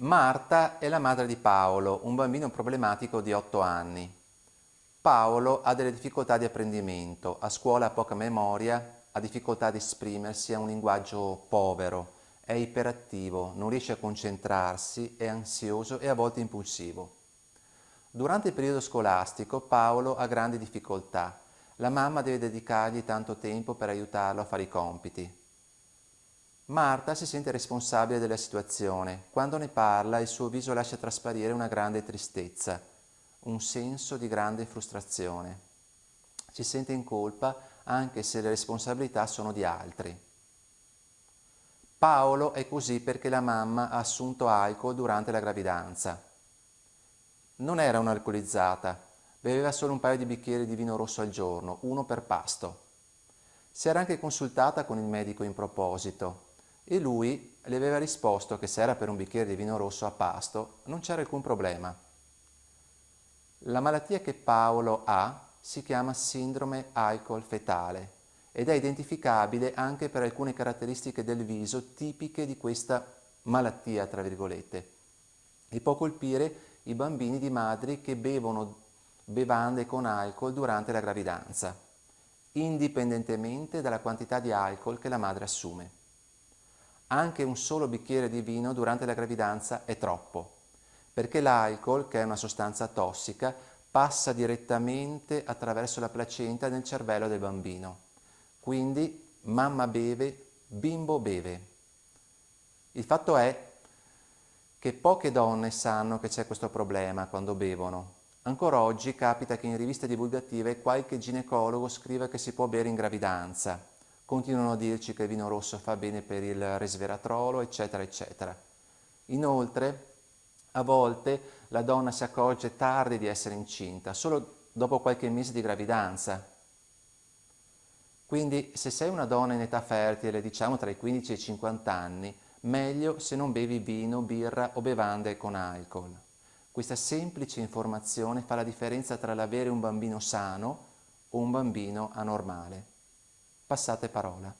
Marta è la madre di Paolo, un bambino problematico di 8 anni. Paolo ha delle difficoltà di apprendimento, a scuola ha poca memoria, ha difficoltà ad esprimersi, ha un linguaggio povero, è iperattivo, non riesce a concentrarsi, è ansioso e a volte impulsivo. Durante il periodo scolastico Paolo ha grandi difficoltà. La mamma deve dedicargli tanto tempo per aiutarlo a fare i compiti. Marta si sente responsabile della situazione. Quando ne parla il suo viso lascia trasparire una grande tristezza, un senso di grande frustrazione. Si sente in colpa anche se le responsabilità sono di altri. Paolo è così perché la mamma ha assunto alcol durante la gravidanza. Non era un'alcolizzata, beveva solo un paio di bicchieri di vino rosso al giorno, uno per pasto. Si era anche consultata con il medico in proposito, e lui le aveva risposto che se era per un bicchiere di vino rosso a pasto non c'era alcun problema. La malattia che Paolo ha si chiama sindrome alcol fetale ed è identificabile anche per alcune caratteristiche del viso tipiche di questa malattia, tra virgolette, e può colpire i bambini di madri che bevono bevande con alcol durante la gravidanza, indipendentemente dalla quantità di alcol che la madre assume. Anche un solo bicchiere di vino durante la gravidanza è troppo, perché l'alcol, che è una sostanza tossica, passa direttamente attraverso la placenta nel cervello del bambino. Quindi mamma beve, bimbo beve. Il fatto è che poche donne sanno che c'è questo problema quando bevono. Ancora oggi capita che in riviste divulgative qualche ginecologo scriva che si può bere in gravidanza, continuano a dirci che il vino rosso fa bene per il resveratrolo, eccetera, eccetera. Inoltre, a volte la donna si accorge tardi di essere incinta, solo dopo qualche mese di gravidanza. Quindi se sei una donna in età fertile, diciamo tra i 15 e i 50 anni, meglio se non bevi vino, birra o bevande con alcol. Questa semplice informazione fa la differenza tra l'avere un bambino sano o un bambino anormale passate parola.